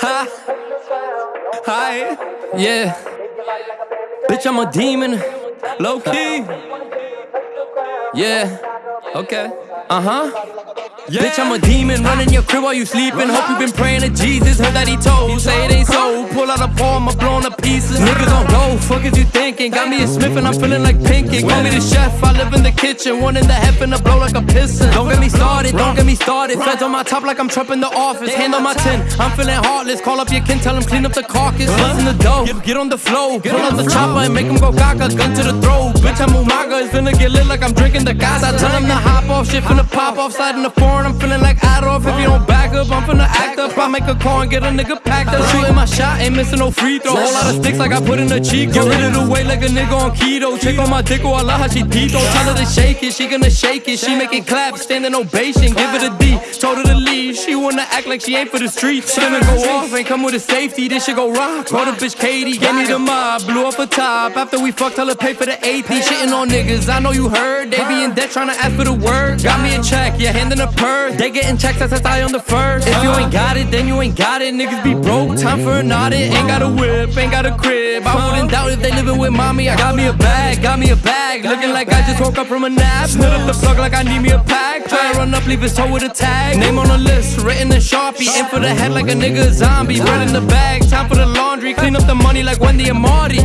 Ha. Hi. Yeah. Bitch, I'm a demon. Low key. Yeah. Okay. Uh huh. Yeah. Bitch, I'm a demon, running your crib while you sleeping. Hope you been praying to Jesus, heard that he told. Say it ain't so. Pull out a palm, I'm blowing to pieces. Niggas don't go, fuck is you thinking? Got me a Smith and I'm feeling like Pinky. Call me the chef, I live in the kitchen. One in the heaven I blow like a piston. Don't get me started, don't get me started. Feds on my top like I'm Trump in the office. Hand on my tin, I'm feeling heartless. Call up your kin, tell him clean up the carcass. Bust in the dough, get on the flow. Pull out the chopper and make him go gaga. Gun to the throat. Bitch, I'm Umaga, it's finna get lit like I'm drinking the gas. I tell him to hop off, shit finna pop off. Slide in the foreign, I'm feeling like I make a call and get a nigga packed up. Shooting my shot, ain't missing no free throw. Whole lot of sticks like I put in a cheek. Get rid of the weight like a nigga on keto. Check on my dick, oh I love how she tito. Tell her to shake it, she gonna shake it. She make it clap, standing ovation. Give it a D, told her to leave. She wanna act like she ain't for the streets. She gonna go off, ain't come with a safety. This shit go rock. Call the bitch Katie, gave me the mob, blew up a top. After we fucked, tell her pay for the AP. Shitting on niggas, I know you heard. They be in debt trying to ask for the word. Got me a check, yeah, hand in a purse. They getting checks, that's I on the first. If you ain't it, then you ain't got it. Niggas be broke, time for an audit. Ain't got a whip, ain't got a crib. I wouldn't doubt if they living with mommy. I got me a bag, got me a bag. Looking like I just woke up from a nap. Split up the plug like I need me a pack. Try to run up, leave his toe with a tag. Name on the list, written in Sharpie. In for the head like a nigga zombie. Bread in the bag, time for the laundry. Clean up the money like Wendy and Marty.